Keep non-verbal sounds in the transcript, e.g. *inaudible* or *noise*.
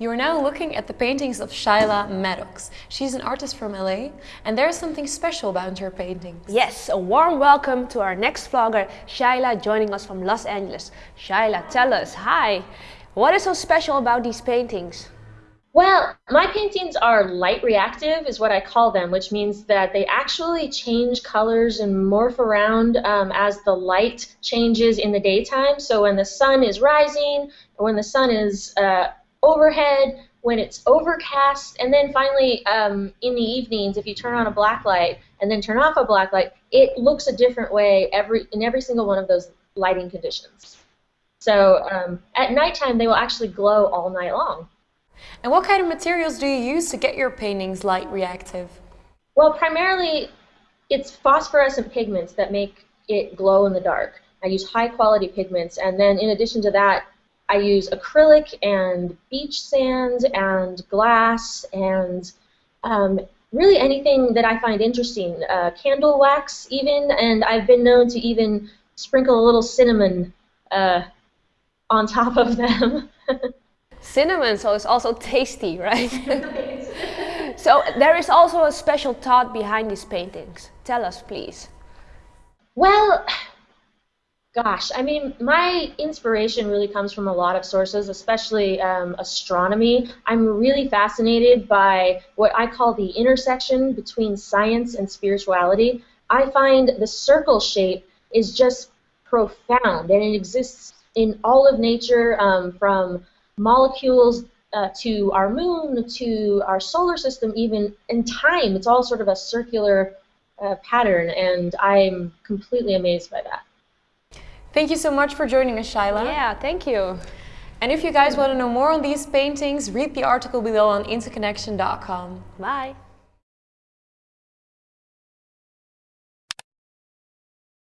You are now looking at the paintings of Shaila Maddox. She's an artist from LA and there's something special about her paintings. Yes, a warm welcome to our next vlogger, Shaila, joining us from Los Angeles. Shaila, tell us, hi, what is so special about these paintings? Well, my paintings are light reactive, is what I call them, which means that they actually change colors and morph around um, as the light changes in the daytime. So when the sun is rising, or when the sun is uh, overhead, when it's overcast, and then finally um, in the evenings, if you turn on a black light and then turn off a black light, it looks a different way every in every single one of those lighting conditions. So um, at nighttime, they will actually glow all night long. And what kind of materials do you use to get your paintings light reactive? Well, primarily it's phosphorescent pigments that make it glow in the dark. I use high quality pigments, and then in addition to that, I use acrylic and beach sand and glass and um, really anything that I find interesting. Uh, candle wax, even, and I've been known to even sprinkle a little cinnamon uh, on top of them. *laughs* cinnamon, so it's also tasty, right? *laughs* so there is also a special thought behind these paintings. Tell us, please. Well, Gosh, I mean, my inspiration really comes from a lot of sources, especially um, astronomy. I'm really fascinated by what I call the intersection between science and spirituality. I find the circle shape is just profound, and it exists in all of nature, um, from molecules uh, to our moon to our solar system, even in time. It's all sort of a circular uh, pattern, and I'm completely amazed by that. Thank you so much for joining us, Shaila. Yeah, thank you. And if you guys want to know more on these paintings, read the article below on interconnection.com. Bye.